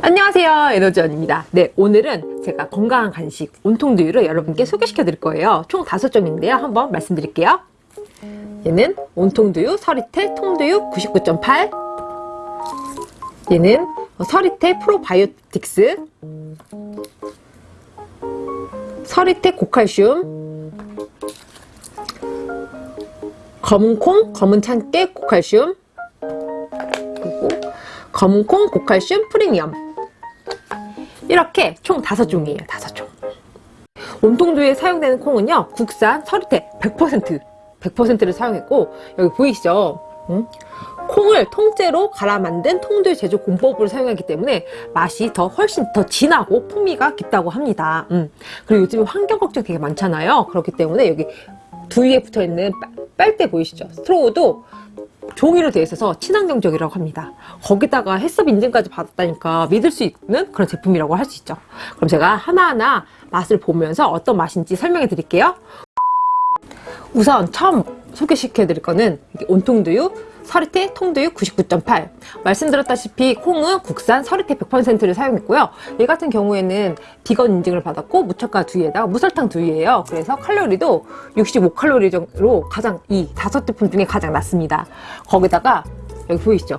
안녕하세요. 에너지원입니다. 네 오늘은 제가 건강한 간식 온통두유를 여러분께 소개시켜 드릴 거예요. 총 다섯 종인데요. 한번 말씀드릴게요. 얘는 온통두유 서리태 통두유 99.8 얘는 서리태 프로바이오틱스. 서리태 고칼슘. 검은콩 검은 참깨 고칼슘 검은콩 고칼슘 프리미엄 이렇게 총 다섯 종이에요 다섯 종. 온통두유에 사용되는 콩은요 국산 서리태 100% 100%를 사용했고 여기 보이시죠? 응? 콩을 통째로 갈아 만든 통두유 제조 공법을 사용하기 때문에 맛이 더 훨씬 더 진하고 풍미가 깊다고 합니다. 음. 그리고 요즘 환경 걱정 되게 많잖아요. 그렇기 때문에 여기 두유에 붙어있는 빨대 보이시죠? 스트로우도 종이로 되어 있어서 친환경적이라고 합니다. 거기다가 햇섭 인증까지 받았다니까 믿을 수 있는 그런 제품이라고 할 수 있죠. 그럼 제가 하나하나 맛을 보면서 어떤 맛인지 설명해 드릴게요. 우선 처음 소개시켜 드릴 거는 온통두유 서리태 통두유 99.8 말씀드렸다시피 콩은 국산 서리태 100%를 사용했고요. 얘 같은 경우에는 비건 인증을 받았고 무첨가 두유에다가 무설탕 두유예요. 그래서 칼로리도 65칼로리 정도로 가장 이 다섯 제품 중에 가장 낮습니다. 거기다가 여기 보이시죠?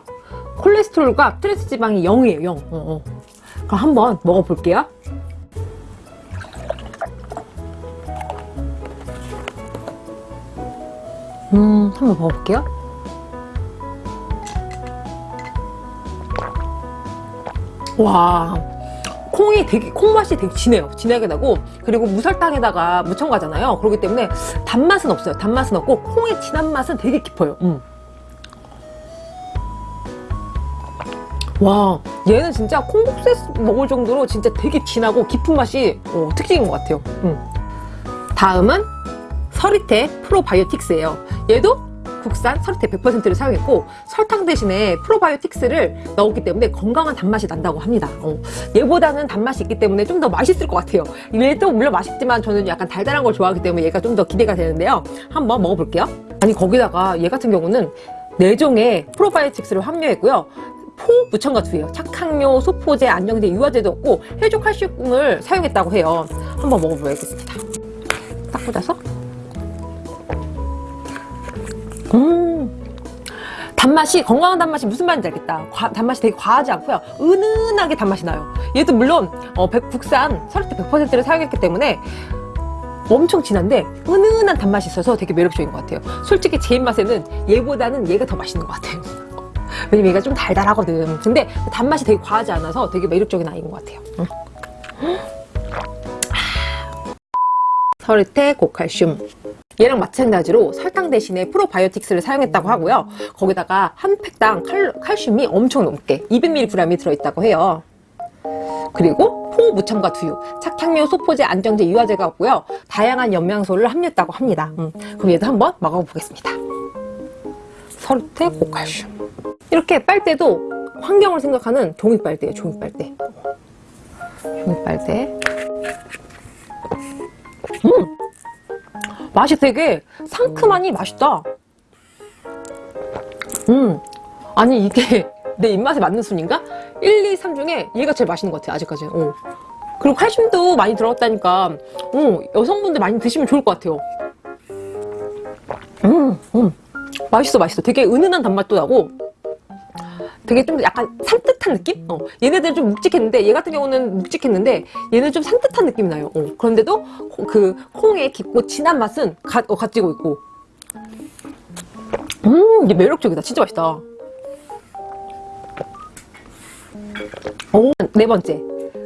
콜레스테롤과 트랜스 지방이 0이에요 0 어, 어. 그럼 한번 먹어볼게요. 음 한번 먹어볼게요 와 콩이 되게 콩맛이 되게 진해요. 진하게 나고 그리고 무설탕에다가 무첨가잖아요. 그렇기 때문에 단맛은 없어요. 단맛은 없고 콩의 진한 맛은 되게 깊어요. 음. 와 얘는 진짜 콩국수 먹을 정도로 진짜 되게 진하고 깊은 맛이 어, 특징인 것 같아요. 음. 다음은 서리태 프로바이오틱스예요. 얘도 국산 서리태 100%를 사용했고 설탕 대신에 프로바이오틱스를 넣었기 때문에 건강한 단맛이 난다고 합니다. 어, 얘보다는 단맛이 있기 때문에 좀 더 맛있을 것 같아요. 얘도 물론 맛있지만 저는 약간 달달한 걸 좋아하기 때문에 얘가 좀 더 기대가 되는데요. 한번 먹어볼게요. 아니 거기다가 얘 같은 경우는 4종의 프로바이오틱스를 함유했고요. 포 무첨가 두예요. 착항료, 소포제, 안정제, 유화제도 없고 해조 칼슘을 사용했다고 해요. 한번 먹어보겠습니다. 딱 꽂아서 음. 단맛이 건강한 단맛이 무슨 말인지 알겠다. 과, 단맛이 되게 과하지 않고요. 은은하게 단맛이 나요. 얘도 물론 어, 백, 국산 서리태 100%를 사용했기 때문에 엄청 진한데 은은한 단맛이 있어서 되게 매력적인 것 같아요. 솔직히 제 입맛에는 얘보다는 얘가 더 맛있는 것 같아요. 왜냐면 얘가 좀 달달하거든. 근데 단맛이 되게 과하지 않아서 되게 매력적인 아이인 것 같아요. 음. 서리태 고칼슘 얘랑 마찬가지로 설탕 대신에 프로바이오틱스를 사용했다고 하고요. 거기다가 한 팩당 칼, 칼슘이 엄청 높게 200mg이 들어있다고 해요. 그리고 포무첨가 두유, 착향료, 소포제, 안정제, 유화제가 없고요. 다양한 영양소를 함유했다고 합니다. 음, 그럼 얘도 한번 먹어보겠습니다. 설태 고칼슘. 이렇게 빨대도 환경을 생각하는 종이빨대예요 종이빨대. 종이빨대. 음! 맛이 되게 상큼하니 맛있다. 음. 아니 이게 내 입맛에 맞는 순인가? 1, 2, 3 중에 얘가 제일 맛있는 것 같아 아직까지. 어. 그리고 칼슘도 많이 들어갔다니까 어, 여성분들 많이 드시면 좋을 것 같아요. 음, 음. 맛있어 맛있어. 되게 은은한 단맛도 나고 되게 좀 약간 산뜻한 느낌? 어. 얘네들은 좀 묵직했는데 얘 같은 경우는 묵직했는데 얘는 좀 산뜻한 느낌이 나요. 어. 그런데도 그 콩의 깊고 진한 맛은 가, 어, 가지고 있고. 음 이게 매력적이다. 진짜 맛있다. 오, 네 번째.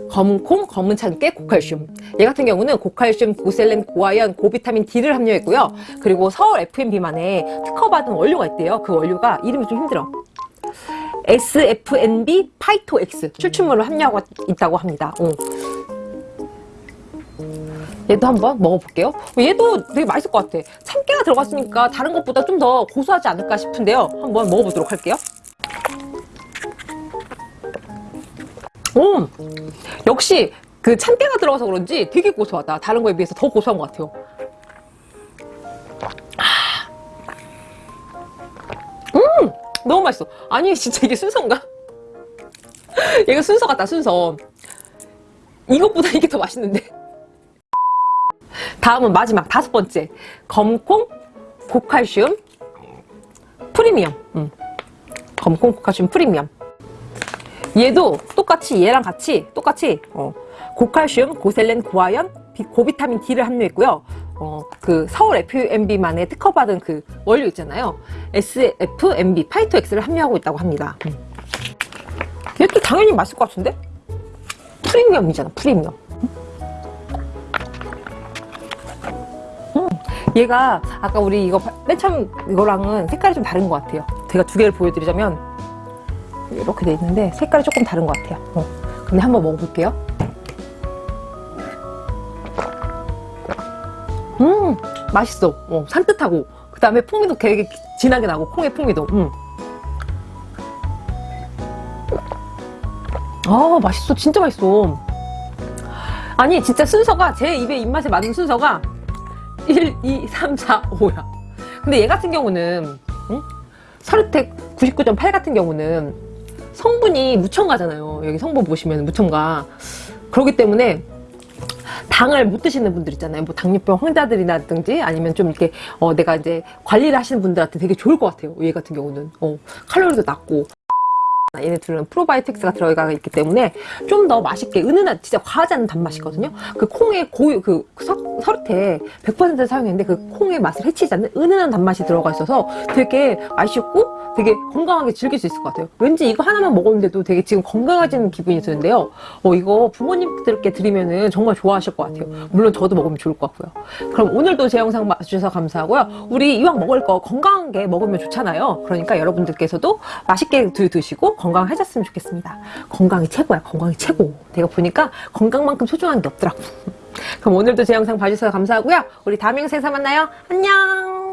검은콩, 검은 참깨, 고칼슘. 얘 같은 경우는 고칼슘, 고셀렌, 고아연, 고비타민 D를 함유했고요. 그리고 서울 FM 비만에 특허받은 원료가 있대요. 그 원료가 이름이 좀 힘들어 SFNB 파이토X 추출물을 함유하고 있다고 합니다. 어. 얘도 한번 먹어볼게요. 얘도 되게 맛있을 것 같아. 참깨가 들어갔으니까 다른 것보다 좀 더 고소하지 않을까 싶은데요. 한번 먹어보도록 할게요. 오, 역시 그 참깨가 들어가서 그런지 되게 고소하다. 다른 거에 비해서 더 고소한 것 같아요. 너무 맛있어. 아니 진짜 이게 순서인가? 얘가 순서 같다 순서. 이것보다 이게 더 맛있는데. 다음은 마지막 다섯 번째. 검콩 고칼슘 프리미엄. 음. 검콩 고칼슘 프리미엄. 얘도 똑같이 얘랑 같이 똑같이 어, 고칼슘, 고셀렌, 고아연, 비- 고비타민 D를 함유했고요. 어, 그 서울 FMB만의 특허받은 그 원료 있잖아요. SFMB 파이토엑스를 함유하고 있다고 합니다. 음. 얘도 당연히 맛있을 것 같은데? 프리미엄이잖아, 프리미엄. 음, 얘가 아까 우리 이거 맨 처음 이거랑은 색깔이 좀 다른 것 같아요. 제가 두 개를 보여드리자면 이렇게 돼 있는데 색깔이 조금 다른 것 같아요. 어. 근데 한번 먹어볼게요. 음, 맛있어. 어, 산뜻하고. 그 다음에 풍미도 되게 진하게 나고, 콩의 풍미도. 음. 아, 맛있어. 진짜 맛있어. 아니, 진짜 순서가, 제 입에 입맛에 맞는 순서가 1, 2, 3, 4, 5야. 근데 얘 같은 경우는, 응? 서르텍 99.8 같은 경우는 성분이 무첨가잖아요. 여기 성분 보시면 무첨가. 그렇기 때문에 당을 못 드시는 분들 있잖아요. 뭐 당뇨병 환자들이라든지 아니면 좀 이렇게 어, 내가 이제 관리를 하시는 분들한테 되게 좋을 것 같아요. 얘 같은 경우는 어, 칼로리도 낮고 얘네 둘은 프로바이오틱스가 들어가 있기 때문에 좀 더 맛있게 은은한 진짜 과하지 않은 단맛이거든요. 그 콩의 고유 그 서, 서르테 100% 사용했는데 그 콩의 맛을 해치지 않는 은은한 단맛이 들어가 있어서 되게 맛있고 되게 건강하게 즐길 수 있을 것 같아요. 왠지 이거 하나만 먹었는데도 되게 지금 건강해지는 기분이 드는데요. 어, 이거 부모님들께 드리면은 정말 좋아하실 것 같아요. 물론 저도 먹으면 좋을 것 같고요. 그럼 오늘도 제 영상 봐주셔서 감사하고요. 우리 이왕 먹을 거 건강한 게 먹으면 좋잖아요. 그러니까 여러분들께서도 맛있게 드- 드시고 건강해졌으면 좋겠습니다. 건강이 최고야. 건강이 최고. 내가 보니까 건강만큼 소중한 게 없더라고. 그럼 오늘도 제 영상 봐주셔서 감사하고요. 우리 다음 영상에서 만나요. 안녕!